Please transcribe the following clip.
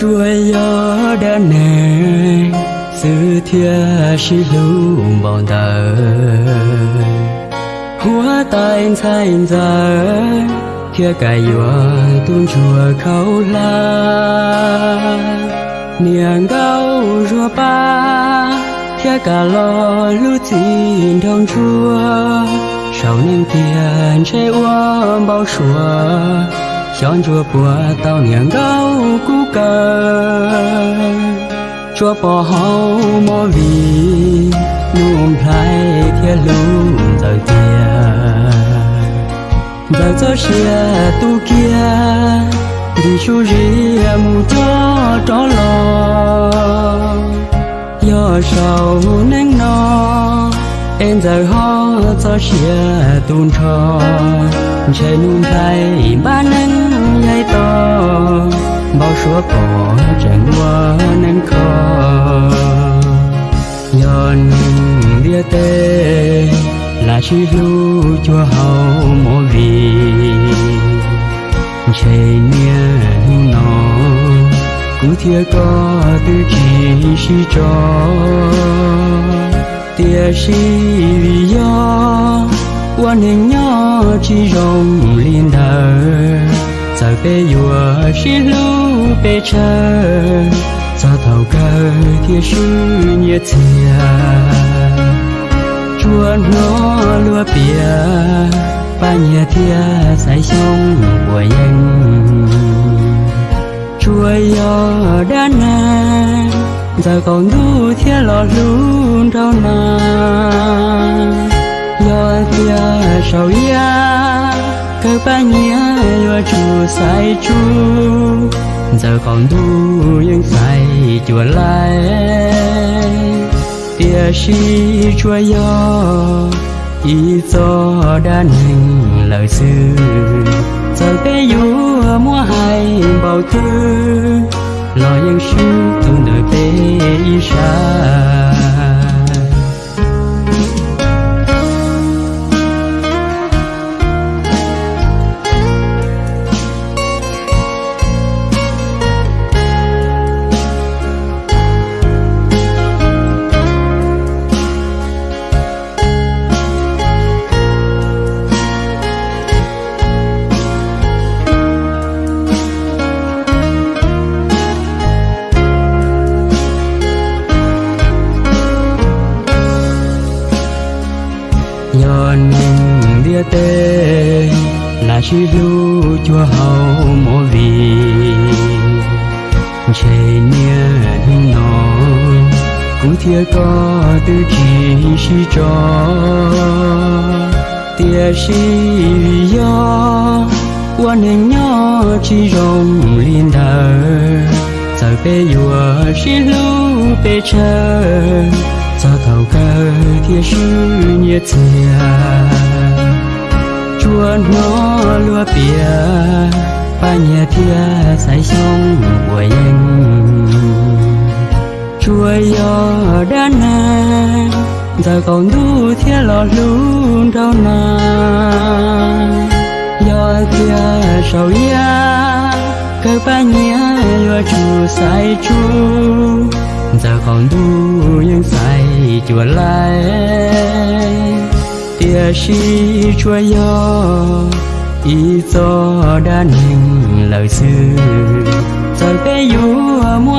chúa gió đã nè sự thia sĩ lưu bọn tờ hoa tai sai giờ, kia cài gió tuôn chùa khâu la. Niềng gấu rùa ba, kia cả lo lưu tin đông chúa sau những tiền chơi uống bao sủa chọn chùa bùa tao niềng gấu cú cờ chùa bò hậu mò vì nuông thái thiên lưu giờ kia giờ cho xe tu kia đi chú ria mu cho tró lò do sầu nén no em giờ hoa cho xe tuôn cho chạy nung tay ba nén nhai to bao số cỏ chẳng qua nén khó nhọn bia tê là chi lu cho hậu mô vì chạy nia nó cứ thia có tư chỉ si cho tia si vì do quan hình nhỏ chỉ rong liên thờ giờ bê yùa si lu bê chờ giờ thầu cơ tia sư nhiệt thia Chua nó lúa bia ba nhà thia sai sông của anh Chua yo đã nè giờ còn đủ thia lọ luôn đâu na lo tia sầu ya cơ ba nhà lo chu sai chu. Giờ còn đủ những sai chùa lại tia si chúa yo, ý cho đa nên lời sư giờ bé du mua hai bao thư, lo những sư tu đời bé ý xa tê. Là chi lu chúa hầu mô vì chạy nia nó cũng thiê có tư chỉ si cho. Tia si do quan hình nhỏ chỉ rong liên thờ. Giờ bê yùa si lu bê chờ giờ thầu cơ thiê sư nhiệt thiệt bia ba nhà thia say sông của anh chúa yo đã nè giờ còn đủ thia lò luôn đâu nà yo thia sầu ya cơ ba nhà yo chú sai chú giờ còn đủ những sai chúa lại. Tia si chúa yo ý gió đã niềm lời xưa, giờ cái du mùa.